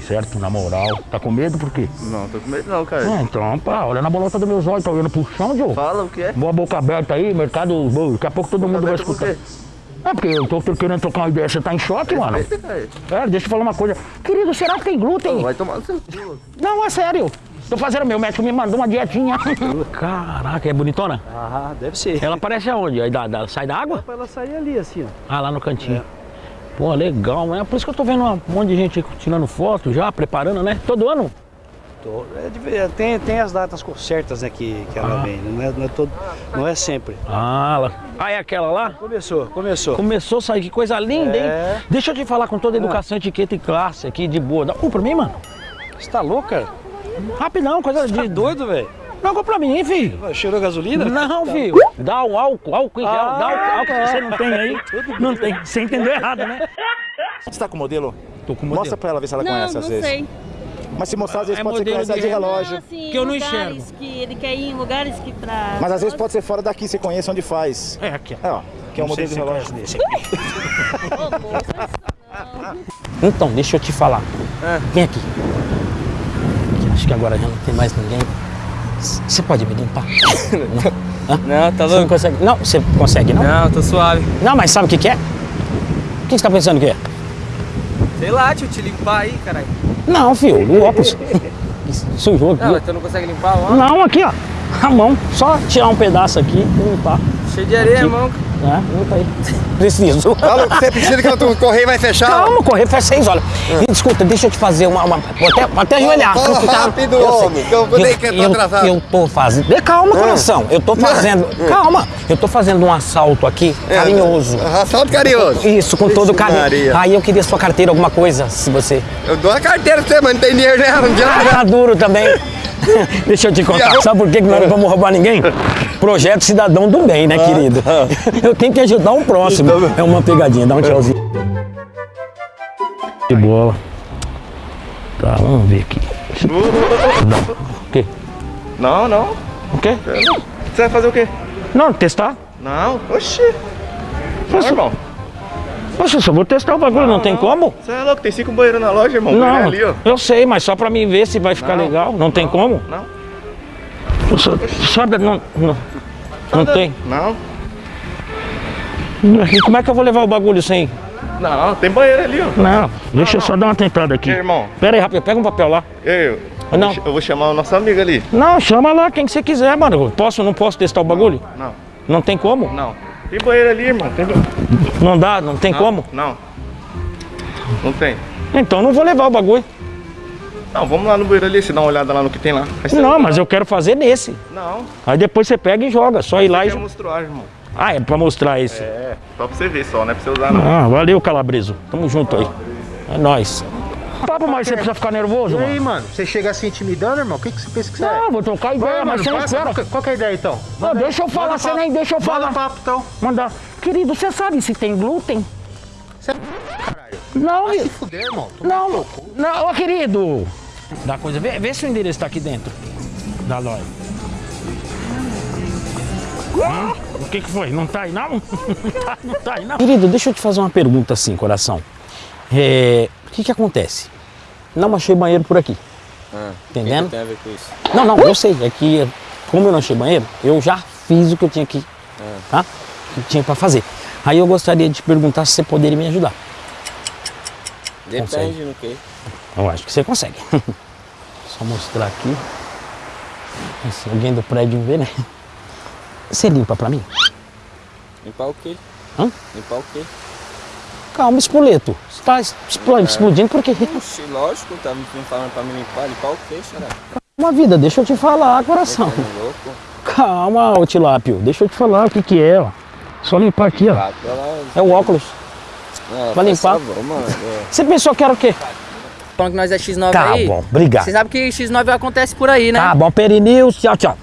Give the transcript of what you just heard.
Certo, na moral. Tá com medo por quê? Não, tô com medo não, cara. Ah, então, pá, olha na bolota dos meus olhos, tá olhando pro chão, Joe? Fala o que é? Boa boca aberta aí, mercado. Daqui a pouco todo mundo vai escutar. É porque eu tô querendo trocar uma ideia, você tá em choque, mano? Respeita, cara. É, deixa eu falar uma coisa. Querido, será que tem glúten? Vai tomar no seu cu. Não, é sério. Tô fazendo, meu médico me mandou uma dietinha. Caraca, é bonitona? Ah, deve ser. Ela aparece aonde? Aí da, da- sai da água? Pra ela sair ali, assim, ó. Ah, lá no cantinho. Pô, legal, né? Por isso que eu tô vendo um monte de gente tirando foto já, preparando, né? Todo ano? É é, tem, tem as datas certas, né, que, que ela vem. Não é, não, é todo, não é sempre. Ah. Ah, é aquela lá? Começou, começou. Começou a sair, que coisa linda, É. hein? Deixa eu te falar com toda a educação, etiqueta e classe aqui, de boa. Dá um pra mim, mano? Você tá louco, cara? Rapidão, coisa Tá de... doido, velho? Não, compra pra mim, filho. Cheirou gasolina? Não, filho. Dá um álcool, álcool em gel. Ah, dá álcool, álcool que tá. você não tem aí. Não tem. Você entendeu errado, né? Você tá com o modelo? Tô com modelo. Mostra pra ela ver se ela Não, conhece não às vezes. sei. Mas se mostrar, às vezes É pode ser a de de relógio. Não, assim, Que eu não enxergo. que ele quer ir em lugares que pra... Mas às vezes pode ser fora daqui, você conhece onde faz. É, aqui. É, ó. Que é o modelo de relógio. desse aqui. Ô. Então, deixa eu te falar. Vem aqui. Aqui, Acho que agora já não tem mais ninguém. Você pode me limpar? não? Não, tá Você não louco? consegue? Não, você consegue, não? Não, tô suave. Não, mas sabe o que, que é? O que você tá pensando que é? Sei lá, tio, te limpar aí, caralho. Não, filho, o óculos. Sujou aqui. Não, mas tu não consegue limpar ó? Não, aqui, ó. A mão. Só tirar um pedaço aqui e limpar. Cheio de areia, irmão. Né? Limpa aí. Preciso. Você precisa que o correio vai fechar? Calma, correr faz seis horas. E, Escuta, deixa eu te fazer uma. uma vou até, vou até ajoelhar. fala Tá? rápido, Eu sei. homem, que eu que eu tô eu, atrasado. eu tô fazendo. Calma, coração. Eu tô fazendo. Calma. Eu tô fazendo um assalto aqui, carinhoso. Assalto carinhoso. Isso, com todo carinho. Maria. Aí eu queria sua carteira, alguma coisa, se você. Eu dou a carteira pra você, mas não tem dinheiro nela, não adianta. Tá duro também. Deixa eu te contar. Sabe por que que nós não vamos roubar ninguém? Projeto Cidadão do Bem, né, querido? Eu tenho que ajudar o próximo. É uma pegadinha, dá um tchauzinho. De bola. Tá, vamos ver aqui. Não. O quê? Não, não. O quê? Você vai fazer o quê? Não, testar. Não. Oxi. Não, irmão. Poxa, só vou testar o bagulho, não, tem como? Você é louco, tem cinco banheiros na loja, irmão. Não, ali, eu sei, mas só pra mim ver se vai ficar Não. legal. Não tem como? Não. Só, só da- não, não, não tem. Não. E como é que eu vou levar o bagulho sem? Não, tem banheiro ali, ó. Não, deixa eu só dar uma tentada aqui. Ei, irmão. Pera aí, rápido, pega um papel lá. Eu, Ah, não. eu, vou ch- eu vou chamar o nosso amigo ali. Não, chama lá quem que você quiser, mano. Posso, não posso testar o bagulho? Não, Não tem como? não. Tem banheiro ali, irmão. Tem. Não dá, não tem como? Não. Não tem. Então não vou levar o bagulho. Não, vamos lá no banheiro ali, você dá uma olhada lá no que tem lá. Não, mas eu quero fazer nesse. Não, Aí depois você pega e joga, só ir lá e... mostrar, irmão. Ah, é pra mostrar esse. É, só pra você ver só, não é pra você usar não. Ah, valeu, Calabreso. Tamo junto aí. É nóis. Papo, mas você precisa ficar nervoso, E aí, mano? mano, você chega assim intimidando, irmão? O que, que você pensa que você é? Não, vou trocar ideia, mas você não espera. qual, que- é a ideia então? Não, deixa eu falar, Manda você papo. nem deixa eu Manda falar. papo então. Mandar. Querido, você sabe se tem glúten? Você é caralho. Não, Vai se fuder, irmão. Tu- Não, não, ô querido. Dá coisa, vê, vê se o endereço tá aqui dentro da loja. Hum? O que que foi? Não tá aí não? Não tá, não tá aí não. Querido, deixa eu te fazer uma pergunta assim, coração. É, o que que acontece? Não achei banheiro por aqui. Entendendo? tem a ver com isso? Não, não, eu sei. É que, como eu não achei banheiro, eu já fiz o que eu tinha que, tá? Que tinha pra fazer. Aí eu gostaria de te perguntar se você poderia me ajudar. Depende no que. Eu acho que você consegue. Só mostrar aqui. Se alguém do prédio ver, né? Você limpa pra mim? Limpar o quê? Hã? Limpar o quê? Calma, espoleto. Você tá explo- explodindo porque Oxi, lógico, tá me falando pra me limpar. Limpar o quê, xará? uma vida, deixa eu te falar, coração. Tá louco? Calma, ô Tilápio, deixa eu te falar o que que é, ó. Só limpar aqui, ó. É o óculos. Não, Vai limpar? favor, mano. É. Você pensou que era o quê? Falando que nós é X9 Tá aí. bom, obrigado. Você sabe que X9 acontece por aí, né? Tá bom, Perineus, tchau, tchau.